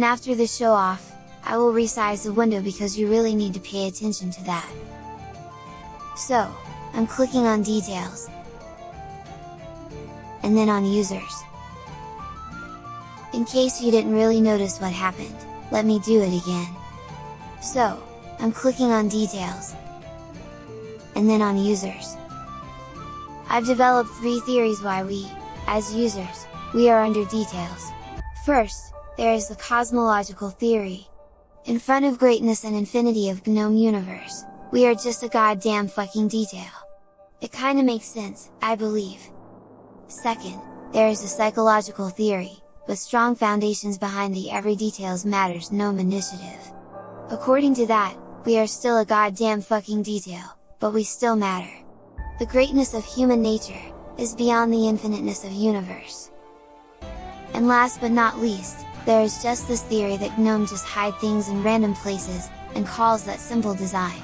And after the show off, I will resize the window because you really need to pay attention to that. So, I'm clicking on details, and then on users. In case you didn't really notice what happened, let me do it again. So, I'm clicking on details, and then on users. I've developed three theories why we, as users, we are under details. First, there is the cosmological theory. In front of greatness and infinity of GNOME universe, we are just a goddamn fucking detail. It kinda makes sense, I believe. Second, there is the psychological theory, with strong foundations behind the Every Details Matters GNOME initiative. According to that, we are still a goddamn fucking detail, but we still matter. The greatness of human nature, is beyond the infiniteness of universe. And last but not least, there is just this theory that GNOME just hide things in random places, and calls that simple design.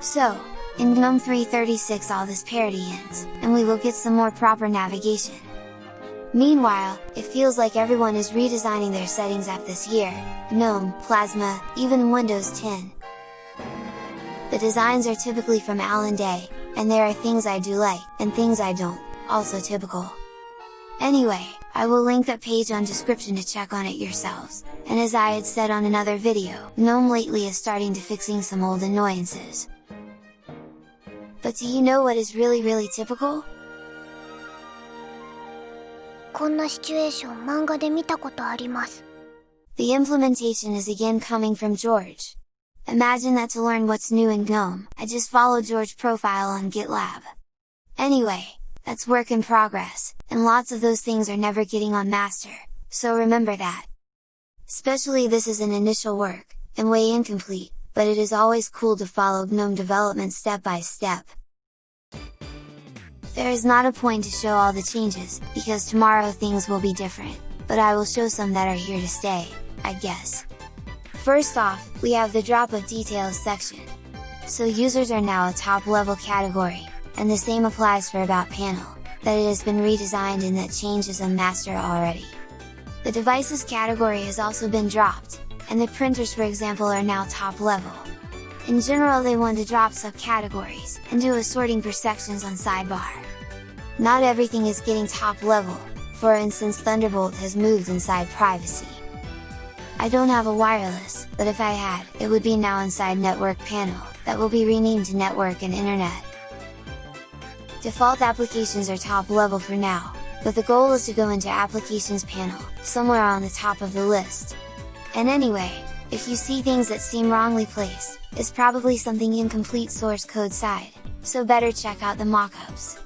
So, in GNOME 3.36 all this parity ends, and we will get some more proper navigation. Meanwhile, it feels like everyone is redesigning their settings app this year, GNOME, Plasma, even Windows 10. The designs are typically from Allan Day, and there are things I do like, and things I don't, also typical. Anyway, I will link that page on description to check on it yourselves, and as I had said on another video, GNOME lately is starting to fixing some old annoyances. But do you know what is really really typical? こんなシチュエーション漫画で見たことあります。The implementation is again coming from George. Imagine that to learn what's new in GNOME, I just followed George profile on GitLab. Anyway, that's work in progress, and lots of those things are never getting on master, so remember that! Especially this is an initial work, and way incomplete, but it is always cool to follow GNOME development step by step. There is not a point to show all the changes, because tomorrow things will be different, but I will show some that are here to stay, I guess. First off, we have the drop of details section. So users are now a top level category, and the same applies for about panel, that it has been redesigned and that changes on master already. The devices category has also been dropped, and the printers for example are now top level. In general they want to drop subcategories, and do a sorting per sections on sidebar. Not everything is getting top level, for instance Thunderbolt has moved inside privacy. I don't have a wireless, but if I had, it would be now inside network panel, that will be renamed to network and internet. Default applications are top level for now, but the goal is to go into applications panel, somewhere on the top of the list, and anyway, if you see things that seem wrongly placed, it's probably something incomplete source code side, so better check out the mockups.